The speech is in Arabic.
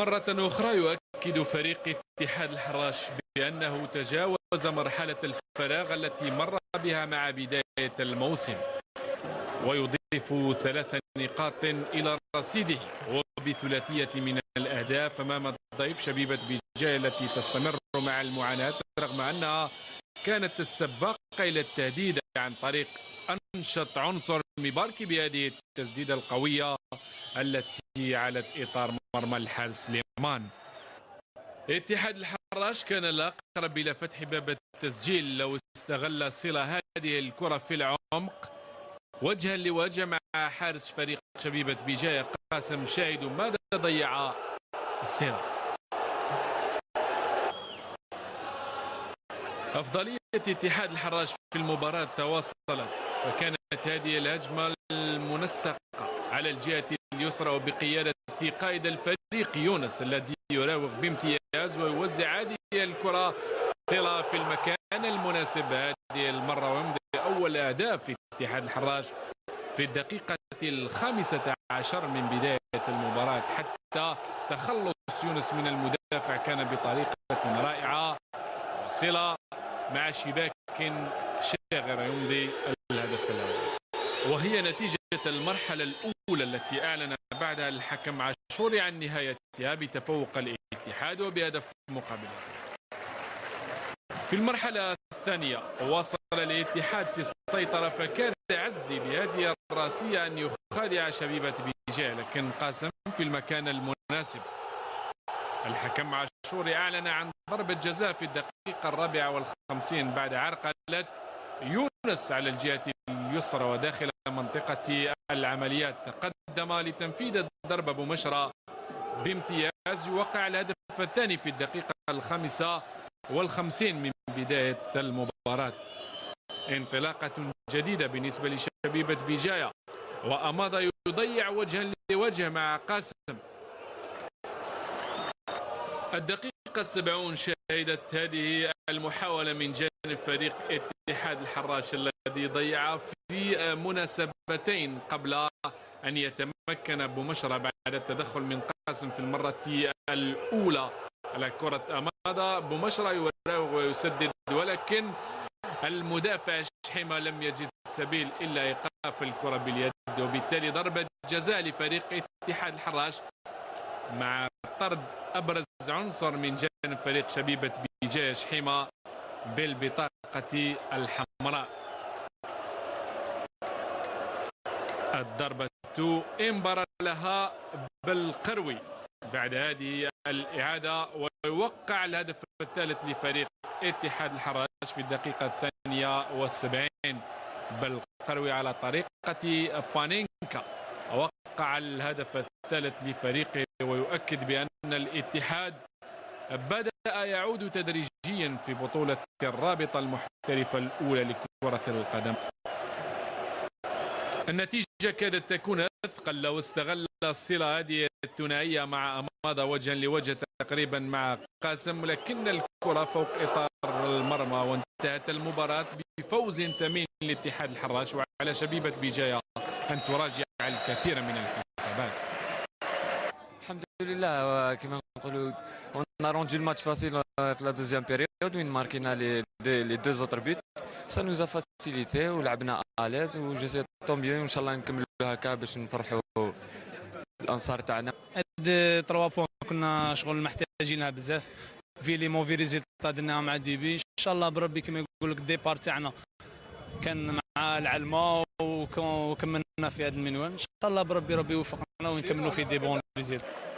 مرة أخرى يؤكد فريق اتحاد الحراش بأنه تجاوز مرحلة الفراغ التي مر بها مع بداية الموسم ويضيف ثلاث نقاط إلى رصيده. وبثلاثية من الأهداف أمام الضيف شبيبة بجاية التي تستمر مع المعاناة رغم أنها كانت السباقة إلى التهديد عن طريق أنشط عنصر مباركي بهذه التسديدة القوية التي علت إطار مرمى الحارس سليمان. اتحاد الحراش كان الأقرب إلى فتح باب التسجيل لو استغل صلة هذه الكرة في العمق. وجها لوجه مع حارس فريق شبيبة بجاية قاسم شاهد ماذا ضيع السيرة أفضلية اتحاد الحراش في المباراة تواصلت فكانت هذه الهجمة المنسقة على الجهة اليسرى وبقيادة قائد الفريق يونس الذي يراوغ بامتياز ويوزع هذه الكرة صلة في المكان المناسب. هذه المرة ويمضي أول أهداف في اتحاد الحراش في الدقيقة الخامسة عشر من بداية المباراة. حتى تخلص يونس من المدافع كان بطريقة رائعة. وصلة مع شباك شاغرة يمضي الهدف الأول. وهي نتيجة المرحلة الأولى التي أعلن بعدها الحكم عاشور عن نهايتها بتفوق الاتحاد وبهدف مقابل صفر في المرحلة الثانية واصل الاتحاد في السيطرة فكان عزي بهذه الراسية أن يخادع شبيبة بيجاء لكن قاسم في المكان المناسب. الحكم عاشور أعلن عن ضربة جزاء في الدقيقة الرابعة والخمسين بعد عرقلة يونس على الجهة اليسرى وداخل منطقة العمليات. تقدم لتنفيذ الضربة بمشرى بامتياز يوقع الهدف الثاني في الدقيقة الخامسة والخمسين من بداية المباراة. انطلاقة جديدة بالنسبة لشبيبة بجاية وأماضة يضيع وجها لوجه مع قاسم. الدقيقة السبعون شهدت هذه المحاولة من جانب فريق اتحاد الحراش الذي ضيع في مناسبتين قبل أن يتمكن بمشرى بعد التدخل من قاسم في المرة الأولى. على كرة أماضة بمشرى يراوغ ويسدد ولكن المدافع شحيمة لم يجد سبيل إلا إيقاف الكرة باليد وبالتالي ضربة جزاء لفريق اتحاد الحراش مع طرد أبرز عنصر من جانب فريق شبيبة بجاية شحيمة بالبطاقة الحمراء. الضربة انبر لها بالقروي. بعد هذه الإعادة ويوقع الهدف الثالث لفريق اتحاد الحراش في الدقيقة الثانية والسبعين بالقروي على طريقة بانينكا. وقع الهدف الثالث لفريقه ويؤكد بأن الاتحاد بدأ يعود تدريجيا في بطولة الرابطة المحترفة الأولى لكرة القدم. النتيجة كادت تكون أثقل لو استغل الصلة هذه الثنائية مع أماضة وجها لوجه تقريبا مع قاسم لكن الكرة فوق إطار المرمى وانتهت المباراة بفوز ثمين لاتحاد الحراش وعلى شبيبة بجاية أن تراجع الكثير من الحسابات. الحمد لله كما نقولوا on a rendu le facile في la deuxième période وين ماركينا لي لي deux autres a facilité ولعبنا à و جو طون بيان وان شاء الله نكملوا هكا باش نفرحوا الانصار تاعنا هاد 3 بوان كنا شغل محتاجينها بزاف في les mauvais résultats درناها مع début ان شاء الله بربي كما يقول لك ال départ تاعنا كان مع العلمه وكملنا في هذا المنوال ان شاء الله بربي ربي يوفقنا ونكملوا في des bons résultats